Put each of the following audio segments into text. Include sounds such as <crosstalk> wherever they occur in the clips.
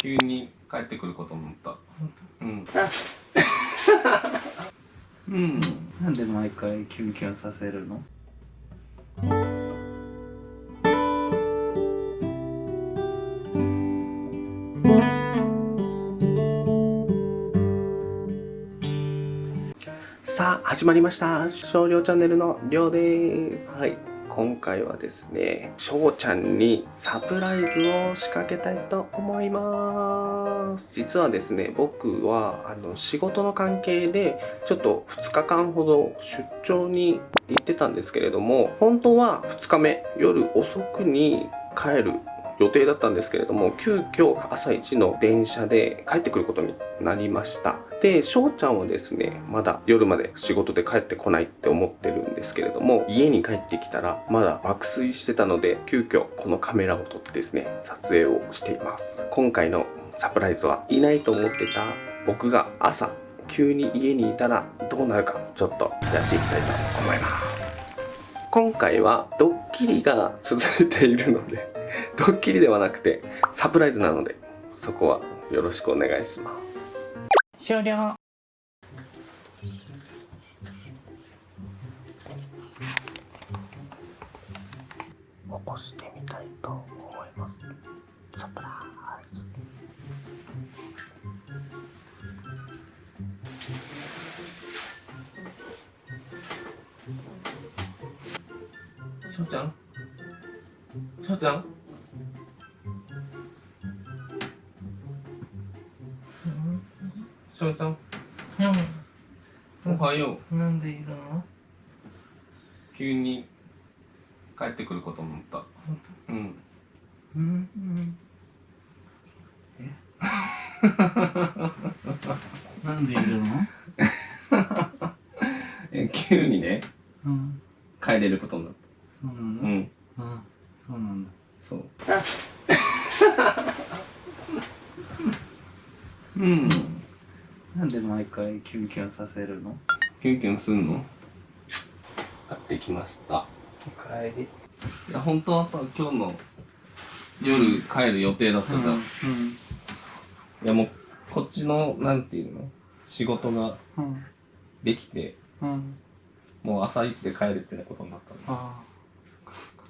急に帰ってくること思った。うん。<laughs> うん。なんで毎回キュンキュンさせるの？さあ始まりました。少量チャンネルのりょうです。はい今回はですねしょうちゃんにサプライズを仕掛けたいと思います。実はですね僕はあの仕事の関係でちょっと2日間ほど出張に行ってたんですけれども本当は2日目夜遅くに帰る予定だったんですけれども急遽朝一の電車で帰ってくることになりました。で翔ちゃんはですねまだ夜まで仕事で帰ってこないって思ってるんですけれども家に帰ってきたらまだ爆睡してたので急遽このカメラを撮ってですね撮影をしています。今回のサプライズはいないと思ってた僕が朝急に家にいたらどうなるかちょっとやっていきたいと思います。今回はドッキリが続いているので <laughs> ドッキリではなくてサプライズなのでそこはよろしくお願いします。終了。起こしてみたいと思います。サプライズ。しょうちゃん？しょうちゃん？しょうちゃん。おはよう。なんでいるの？急に帰ってくること思った。うん。うんうん。え？<laughs> なんでいるの？え急にねうん。帰れることになっそうなの？うん。あそうなんだ。そう。<laughs> うんなんで毎回キュンキュンさせるの？キュンキュンすんの？買ってきました。おかえり。いや本当はさ今日の夜帰る予定だったじゃん、いやもうこっちのなんていうの？仕事がうん。できてうん。うんもう朝一で帰るってなことになったんだああそっかそっか。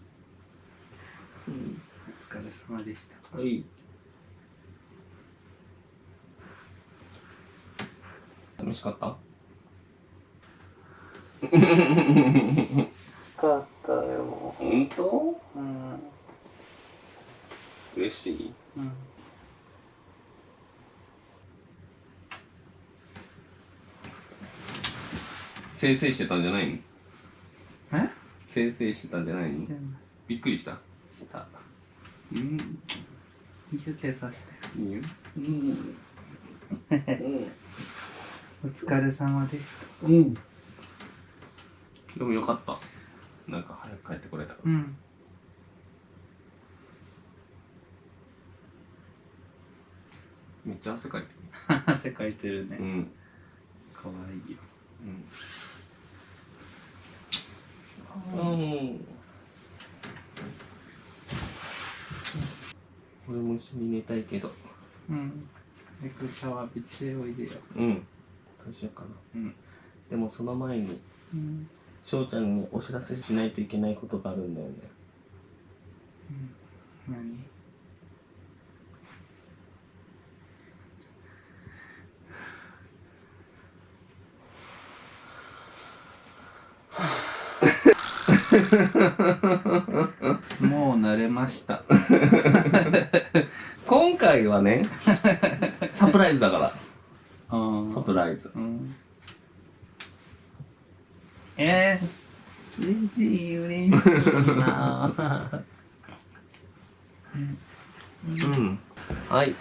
うんお疲れ様でした。はい楽しかった？かったよ。本当？うん。嬉しい？うん。先生してたんじゃないの？え？先生してたんじゃないの？してない。びっくりした。した。うん。ギュテさして。いいようんお疲れ様でした。うん。でもよかった。なんか早く帰ってこれたから。うん。めっちゃ汗かいて <laughs> 汗かいてるね。るうん。かわいいよ。うん。うん。俺も一緒に寝たいけど。うん。早くシャワー浴びておいでよ。うんどうしようかな。うん。でもその前にうん。翔ちゃんにお知らせしないといけないことがあるんだよね。何？もう慣れました。<laughs> 今回はねサプライズだから。あサプライズ。うん。えー、嬉しい嬉しいなうん。はい。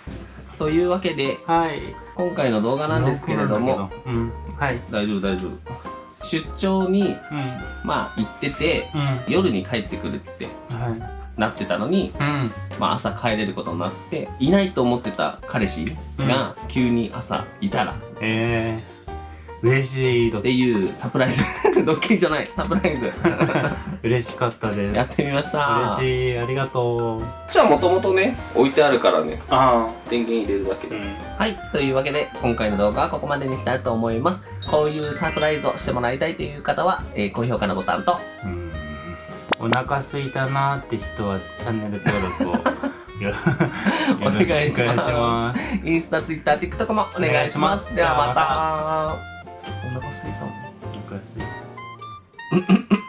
というわけではい。今回の動画なんですけれども。うん。はい。大丈夫大丈夫。出張にうん。まあ行っててうん。夜に帰ってくるって。はいなってたのに、うん。まあ、朝帰れることになっていないと思ってた彼氏が急に朝いたらえ嬉しい。っていうサプライズ。<laughs> ドッキリじゃない。サプライズ。<laughs> 嬉しかったです。やってみました。嬉しい。ありがとう。じゃあもともとね置いてあるからねあ電源入れるだけで、あうん。はい。というわけで今回の動画はここまでにしたいと思います。こういうサプライズをしてもらいたいという方は、えー高評価のボタンとうんお腹すいたなーって人はチャンネル登録をよお願いしまますインスタ、ツイッター、TikTok もお願いします。お願いしますではまた。お腹すいた。お腹すいた <laughs>